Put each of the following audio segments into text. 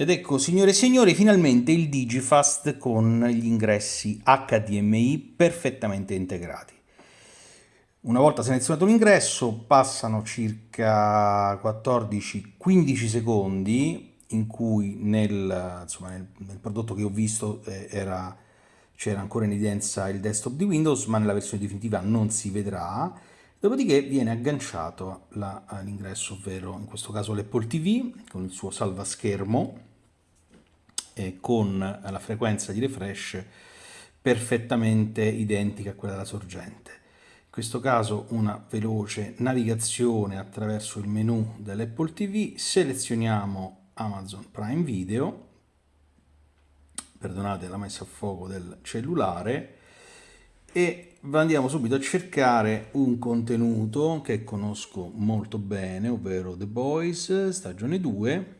Ed ecco, signore e signori, finalmente il Digifast con gli ingressi HDMI perfettamente integrati. Una volta selezionato l'ingresso passano circa 14-15 secondi in cui nel, insomma, nel, nel, prodotto che ho visto eh, c'era ancora in evidenza il desktop di Windows, ma nella versione definitiva non si vedrà. Dopodiché viene agganciato l'ingresso, ovvero in questo caso l'Apple TV con il suo salvaschermo eh, con la frequenza di refresh perfettamente identica a quella della sorgente. In questo caso una veloce navigazione attraverso il menu dell'Apple TV, selezioniamo Amazon Prime Video, perdonate la messa a fuoco del cellulare, e andiamo subito a cercare un contenuto che conosco molto bene, ovvero The Boys, stagione 2,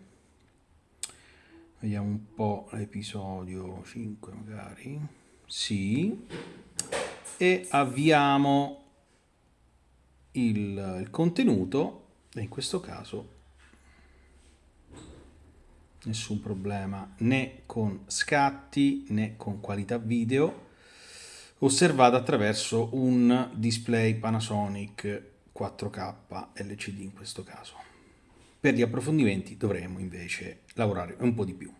vediamo un po' l'episodio 5 magari sì e avviamo il, il contenuto e in questo caso nessun problema né con scatti né con qualità video osservata attraverso un display Panasonic 4K LCD in questo caso. Per gli approfondimenti dovremo invece lavorare un po' di più.